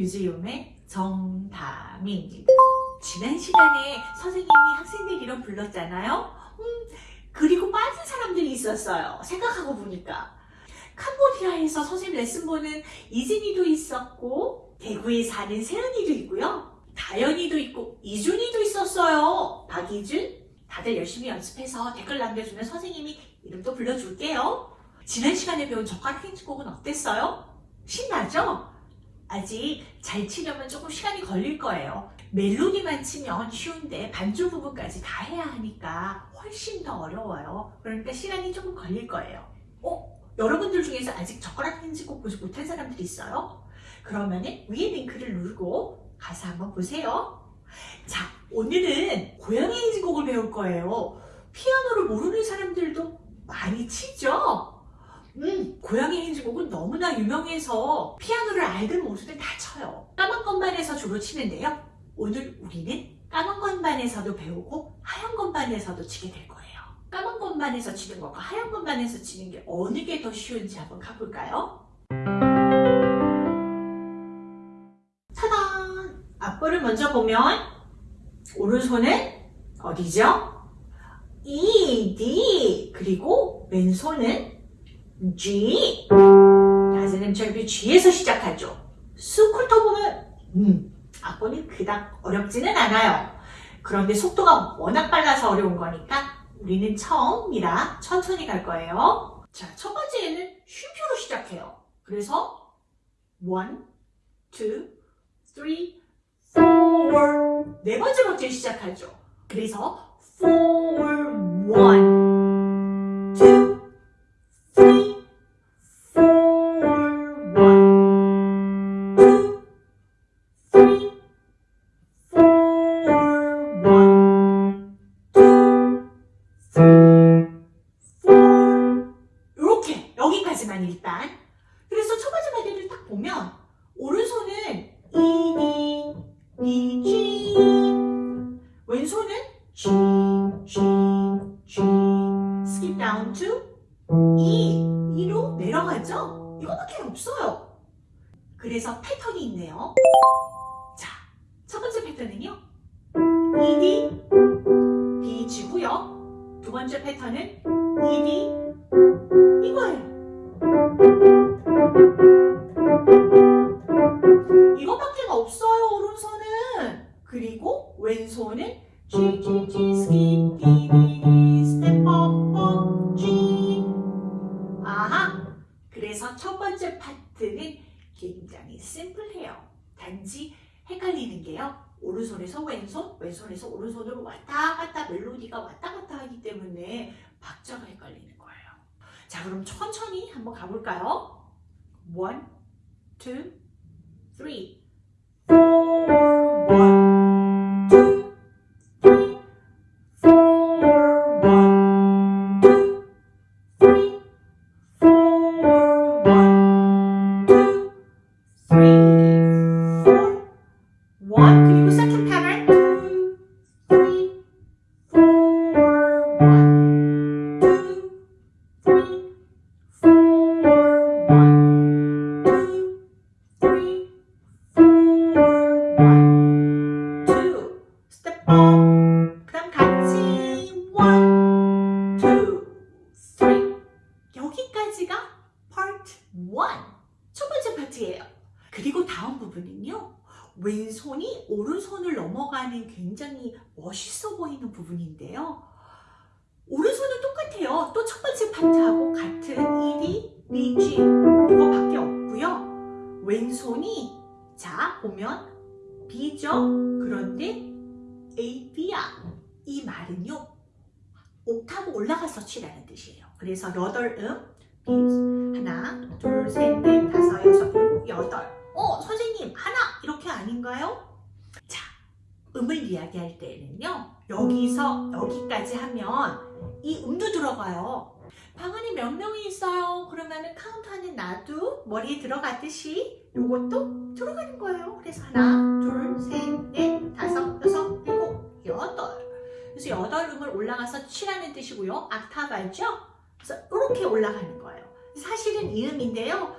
뮤지엄의 정다미입니다. 지난 시간에 선생님이 학생들 이름 불렀잖아요. 음, 그리고 빠진 사람들이 있었어요. 생각하고 보니까. 캄보디아에서 선생님 레슨 보는 이진이도 있었고 대구에 사는 세은이도 있고요. 다현이도 있고 이준이도 있었어요. 박이준 다들 열심히 연습해서 댓글 남겨주면 선생님이 이름도 불러줄게요. 지난 시간에 배운 젓가락 힌트곡은 어땠어요? 신나죠? 아직 잘 치려면 조금 시간이 걸릴 거예요. 멜로디만 치면 쉬운데 반주 부분까지 다 해야 하니까 훨씬 더 어려워요. 그러니까 시간이 조금 걸릴 거예요. 어? 여러분들 중에서 아직 젓가락 힌트곡 보지 못한 사람들이 있어요? 그러면 위에 링크를 누르고 가서 한번 보세요. 자, 오늘은 고양이 힌트곡을 배울 거예요. 피아노를 모르는 사람들도 많이 치죠? 음, 고양이 힌지곡은 너무나 유명해서 피아노를 알든 모르든 다 쳐요. 까만 건반에서 주로 치는데요. 오늘 우리는 까만 건반에서도 배우고 하얀 건반에서도 치게 될 거예요. 까만 건반에서 치는 것과 하얀 건반에서 치는 게 어느 게 더 쉬운지 한번 가볼까요? 차단! 앞볼을 먼저 보면 오른손은 어디죠? E, D 그리고 왼손은 G 낮에는 절비 G에서 시작하죠. 스쿨터 보면 음, 악보는 그닥 어렵지는 않아요. 그런데 속도가 워낙 빨라서 어려운 거니까 우리는 처음이라 천천히 갈 거예요. 자, 첫 번째는 쉼표로 시작해요. 그래서 1, 2, 3, 4, 네 번째 박자에 시작하죠. 그래서 4, 1, 여기까지만 일단. 그래서 첫 번째 마디를 딱 보면 오른손은 E, D, E, G 왼손은 G, G, G skip down to E, E로 내려가죠? 이거밖에 없어요. 그래서 패턴이 있네요. 자, 첫 번째 패턴은요. E, D, B, G고요. 두 번째 패턴은 E, D 이거예요 이거밖에 없어요 오른손은. 그리고 왼손은 G G G D D D step up up G 아하 그래서 첫 번째 파트는 굉장히 심플해요. 단지 헷갈리는 게요. 오른손에서 왼손 왼손에서 오른손으로 왔다 갔다 멜로디가 왔다 갔다 하기 때문에 박자가 헷갈리는 거예요 자 그럼 천천히 한번 가볼까요? One, two, three, 넘어가는 굉장히 멋있어 보이는 부분인데요. 오른손은 똑같아요. 또 첫 번째 파트하고 같은 E, D, B, G 이거밖에 없고요. 왼손이 자 보면 B죠. 그런데 A, B야. 이 말은요. 옥타브 올라가서 치라는 뜻이에요. 그래서 여덟 음 B 하나, 둘, 셋, 넷, 다섯, 여섯, 일곱, 여덟. 어 선생님 하나 이렇게 아닌가요? 자 음을 이야기할 때는요. 여기서 여기까지 하면 이 음도 들어가요. 방 안에 몇 명이 있어요? 그러면 은 카운트하는 나도 머리에 들어가듯이 요것도 들어가는 거예요. 그래서 하나, 둘, 셋, 넷, 다섯, 여섯, 일곱, 여덟. 그래서 여덟 음을 올라가서 치라는 뜻이고요. 악타브 알죠? 그래서 이렇게 올라가는 거예요. 사실은 이 음인데요.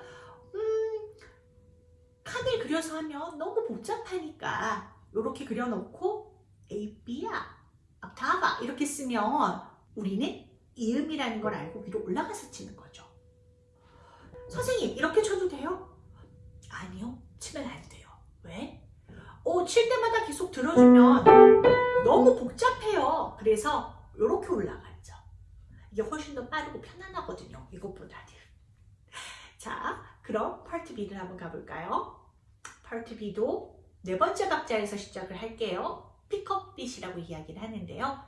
판을 그려서 하면 너무 복잡하니까 이렇게 그려놓고 A, B야, 옥타바 이렇게 쓰면 우리는 이음이라는 걸 알고 위로 올라가서 치는 거죠. 선생님 이렇게 쳐도 돼요? 아니요 치면 안 돼요. 왜? 어, 칠 때마다 계속 들어주면 너무 복잡해요. 그래서 이렇게 올라갔죠. 이게 훨씬 더 빠르고 편안하거든요. 이것보다는. 자, 그럼 파트 B를 한번 가볼까요? 파트 B도 네 번째 박자에서 시작을 할게요. pickup beat이라고 이야기를 하는데요.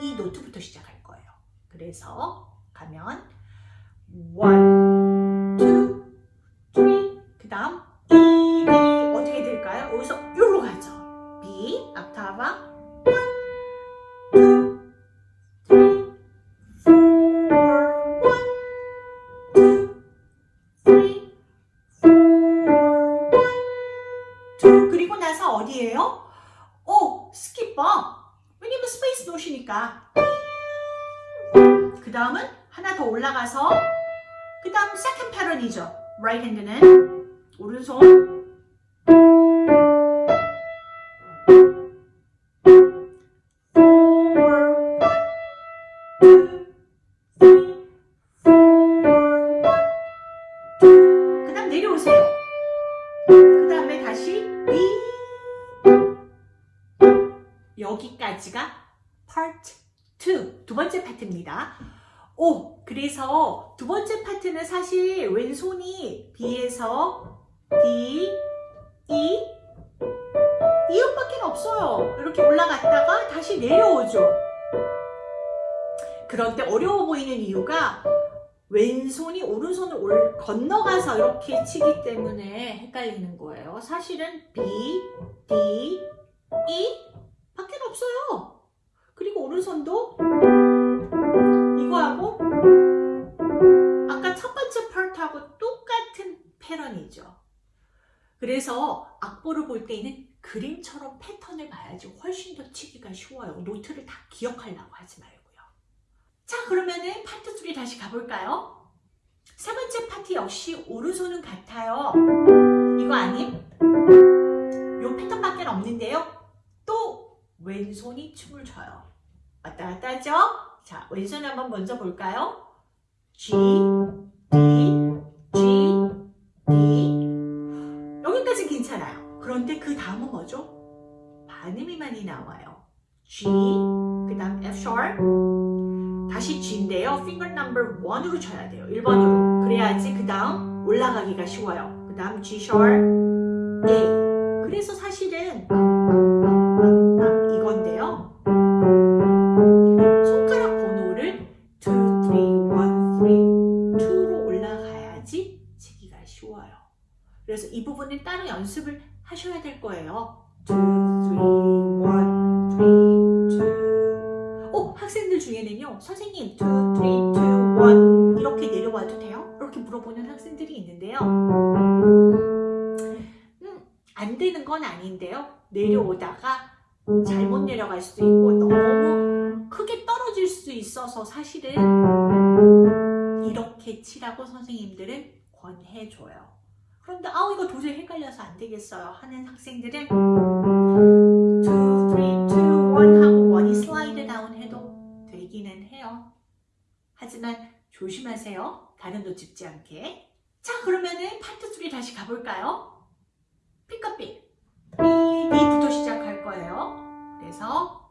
이 노트부터 시작할 거예요. 그래서 가면 1, 2, 3, 그 다음 E, B 어떻게 될까요? 여기서 요로 가죠. B, octave, 1, 세컨 패턴이죠. right 핸드는 B에서 D, E, 이 음밖에 없어요. 이렇게 올라갔다가 다시 내려오죠. 때 어려워 보이는 이유가 왼손이 오른손을 올- 건너가서 이렇게 치기 때문에 헷갈리는 거예요. 사실은 B, D, E 밖에 없어요. 그리고 오른손도 이거하고 아까 첫 번째 파트하고 똑같은 패턴이죠. 그래서 악보를 볼 때는 그림처럼 패턴을 봐야지 훨씬 더 치기가 쉬워요. 노트를 다 기억하려고 하지 말고요. 자 그러면은 파트 3 다시 가볼까요? 세 번째 파트 역시 오른손은 같아요. 이거 아님? 요 패턴밖에 없는데요. 또 왼손이 춤을 춰요. 왔다 갔다 하죠? 자, 왼손 한번 먼저 볼까요? G, D, 뭐죠? 반음이 많이 나와요. G, 그 다음 F sharp, 다시 G인데요. finger number 1으로 쳐야 돼요. 1번으로. 그래야지 그 다음 올라가기가 쉬워요. 그 다음 G sharp, A. 그래서 사실은 이건데요. 손가락 번호를 2, 3, 1, 3, 2로 올라가야지 치기가 쉬워요. 그래서 이 부분은 따로 연습을 하셔야 될 거예요. 2, 3, 1, 3, 2. 어, 학생들 중에는요, 선생님, 2, 3, 2, 1 이렇게 내려와도 돼요? 이렇게 물어보는 학생들이 있는데요. 음, 안 되는 건 아닌데요. 내려오다가 잘못 내려갈 수도 있고 너무 크게 떨어질 수 있어서 사실은 이렇게 치라고 선생님들은 권해줘요. 그런데 아우 이거 도저히 헷갈려서 안 되겠어요 하는 학생들은 2, 3, 2, 1 하고 원이 슬라이드 다운 해도 되기는 해요. 하지만 조심하세요. 다른 도 짚지 않게. 자 그러면은 파트 3 다시 가볼까요? 픽업 B. B부터 시작할 거예요. 그래서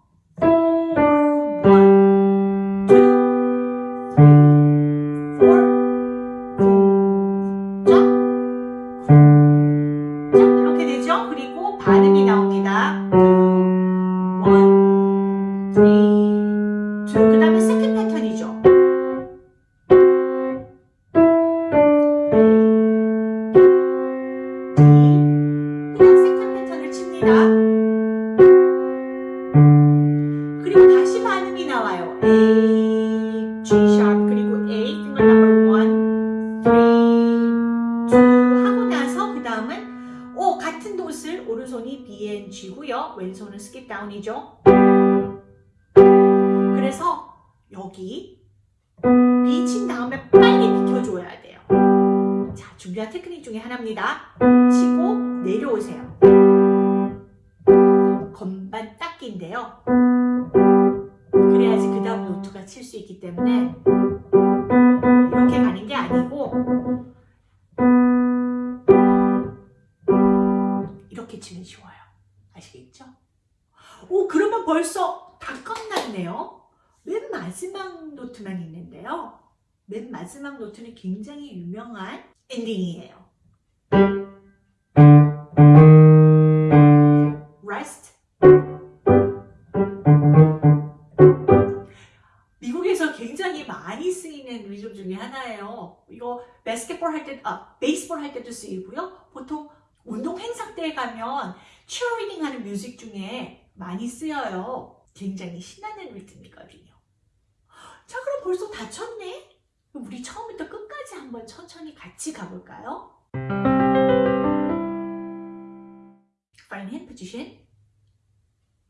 G고요. 왼손은 skip down이죠. 그래서 여기 B 친 다음에 빨리 비켜줘야 돼요. 자, 준비 준비한 테크닉 중에 하나입니다. 치고 내려오세요. 건반 닦기인데요. 그래야지 그 다음 노트가 칠 수 있기 때문에 이렇게 가는 게 아니고 이렇게 치면 쉬워요. 오 그러면 벌써 다 끝났네요. 맨 마지막 노트만 있는데요. 맨 마지막 노트는 굉장히 유명한 엔딩이에요. Rest. 미국에서 굉장히 많이 쓰이는 리듬 중에 하나예요. 이거 바스켓볼 할 때, 아, 베이스볼 할 때도 쓰이고요. 보통 운동 행사 때에 가면 치어리딩 하는 뮤직 중에 많이 쓰여요. 굉장히 신나는 리듬이거든요. 자, 그럼 벌써 다 쳤네? 우리 처음부터 끝까지 한번 천천히 같이 가볼까요? Fine hand position.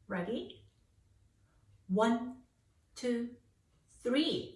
Ready? One, two, three,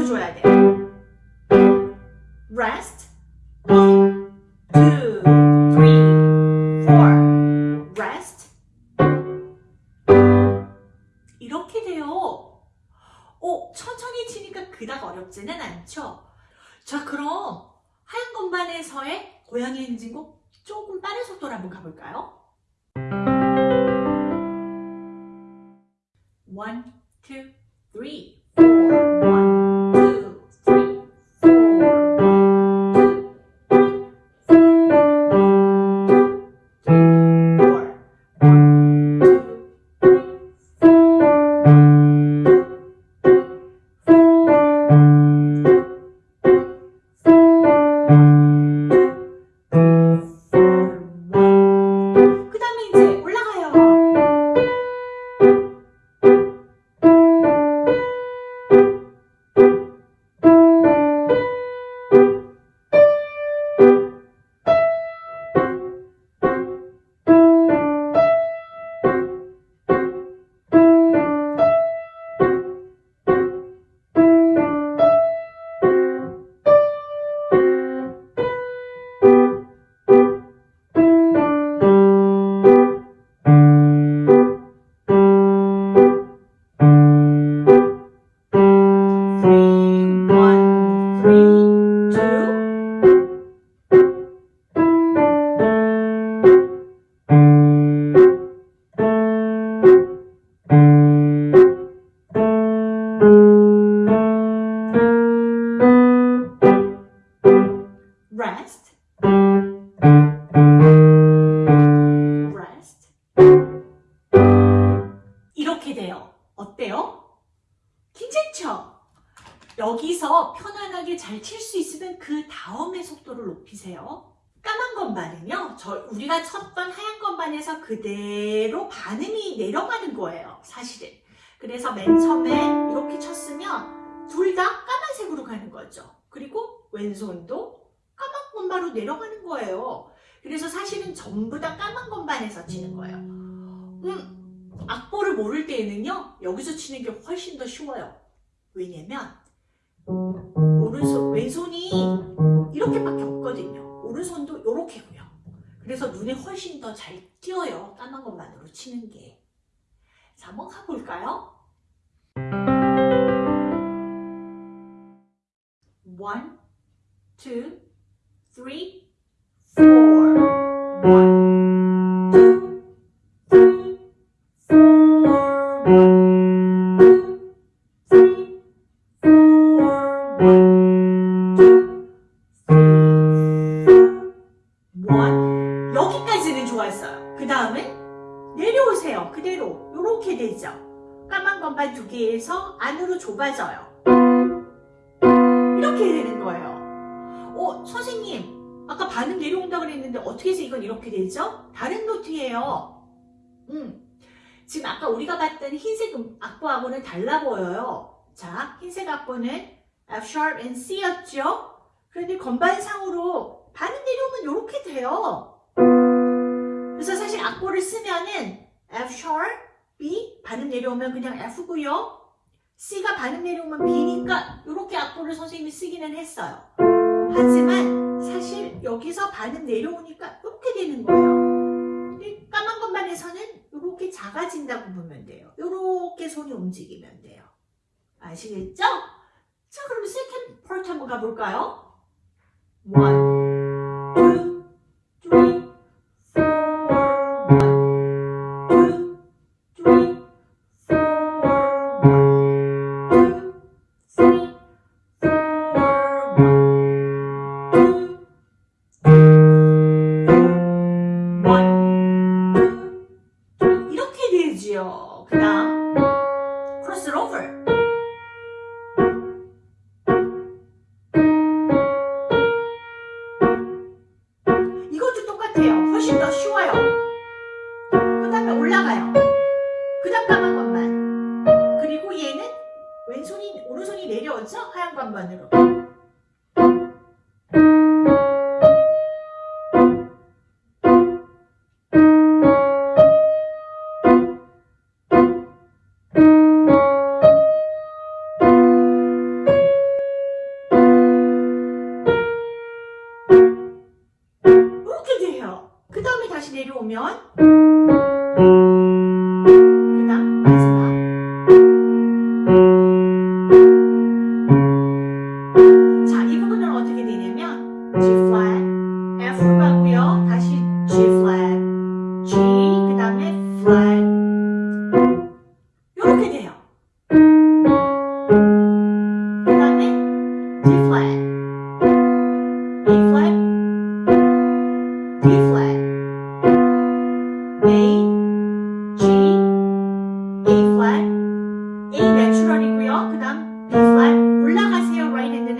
비켜줘야 돼. Rest. One, two, three, four. Rest. 이렇게 돼요. 어, 천천히 치니까 그닥 어렵지는 않죠? 자, 그럼 하얀 건반에서의 고양이 행진곡 조금 빠른 속도로 한번 가볼까요? 그래서 맨 처음에 이렇게 쳤으면 둘 다 까만색으로 가는 거죠. 그리고 왼손도 까만 건반으로 내려가는 거예요. 그래서 사실은 전부 다 까만 건반에서 치는 거예요. 음, 악보를 모를 때에는요. 여기서 치는 게 훨씬 더 쉬워요. 왜냐면 오른손, 왼손이 이렇게밖에 없거든요. 오른손도 이렇게고요. 그래서 눈에 훨씬 더 잘 띄어요. 까만 것만으로 치는 게. 자, 한번 가볼까요? One, two, three, four. One, 거예요. 어, 선생님, 아까 반음 내려온다 그랬는데 어떻게 해서 이건 이렇게 되죠? 다른 노트예요. 음, 지금 아까 우리가 봤던 흰색 음- 악보하고는 달라 보여요. 자, 흰색 악보는 F sharp and C였죠? 그런데 건반상으로 반음 내려오면 이렇게 돼요. 그래서 사실 악보를 쓰면은 F sharp, B, 반음 내려오면 그냥 F고요. C가 반음 내려오면 B니까 이렇게 악보를 선생님이 쓰기는 했어요. 하지만 사실 여기서 반음 내려오니까 이렇게 되는 거예요. 까만 것만 해서는 이렇게 작아진다고 보면 돼요. 이렇게 손이 움직이면 돼요. 아시겠죠? 자 그럼 second part 한번 가볼까요? 1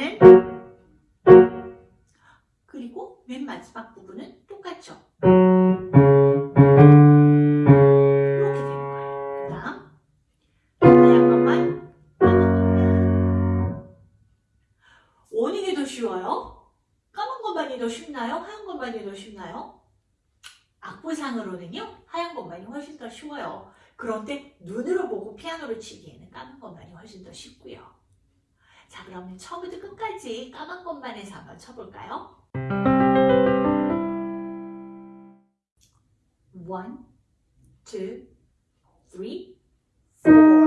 hand는 그리고 맨 마지막 부분은 똑같죠. 끝까지 까만 것만에서 한번 쳐볼까요? One, two, three, four.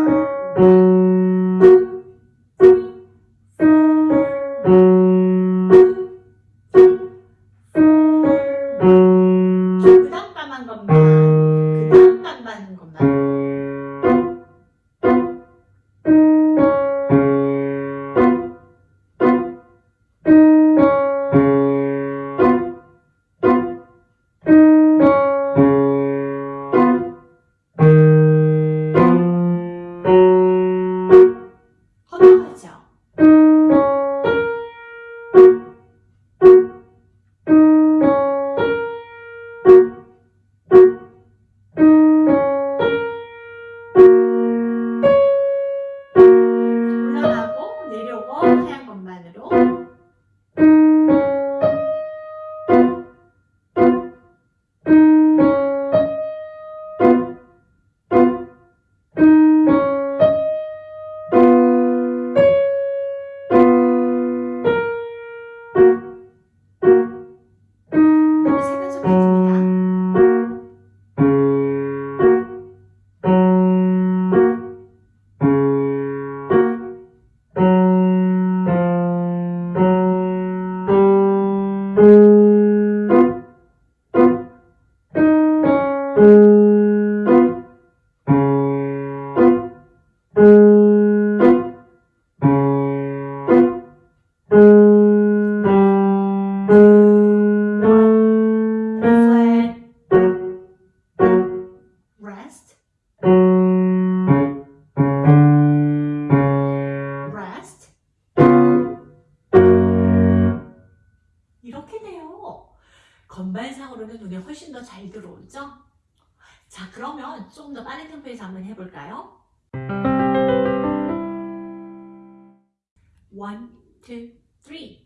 잘 들어오죠? 자, 그러면 좀 더 빠른 템포에서 한번 해볼까요? One, two, three,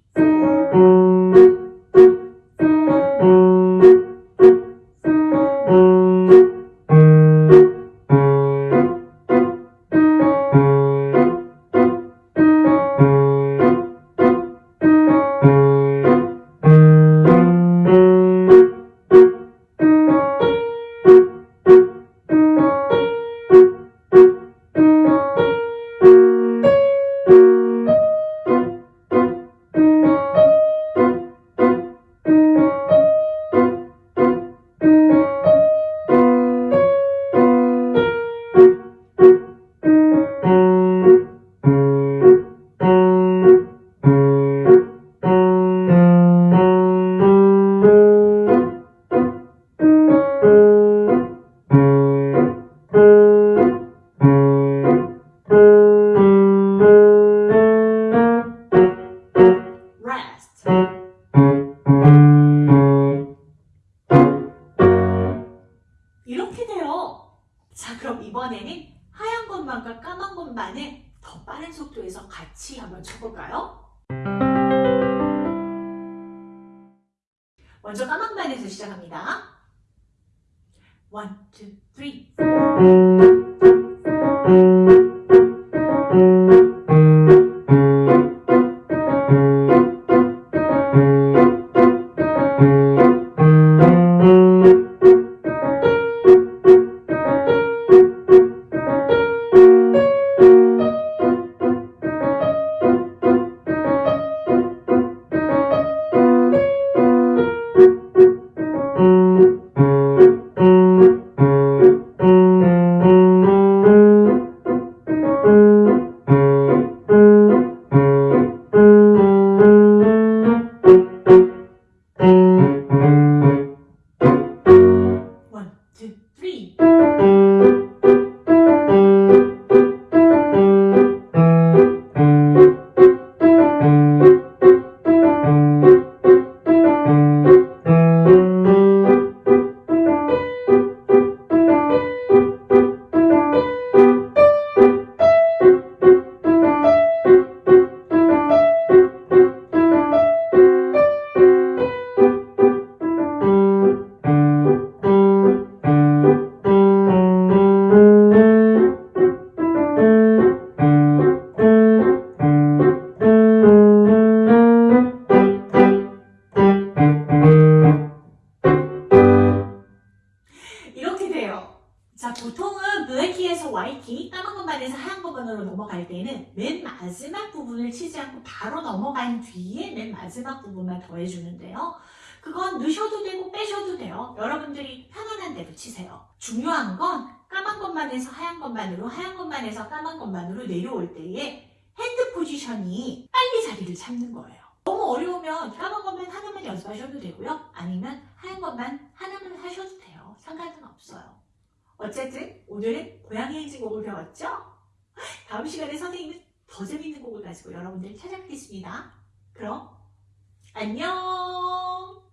먼저 까만 반에서 시작합니다. 1, 2, 3 넘어갈 때는 맨 마지막 부분을 치지 않고 바로 넘어간 뒤에 맨 마지막 부분만 더해주는데요. 그건 넣으셔도 되고 빼셔도 돼요. 여러분들이 편안한 대로 치세요. 중요한 건 까만 것만에서 하얀 것만으로, 하얀 것만에서 까만 것만으로 내려올 때에 hand position이 빨리 자리를 잡는 거예요. 너무 어려우면 까만 것만 하나만 연습하셔도 되고요. 아니면 하얀 것만 하나만 하셔도 돼요. 상관은 없어요. 어쨌든 오늘은 고양이 행진곡을 배웠죠? 다음 시간에 선생님은 더 재밌는 곡을 가지고 여러분들을 찾아뵙겠습니다. 그럼 안녕!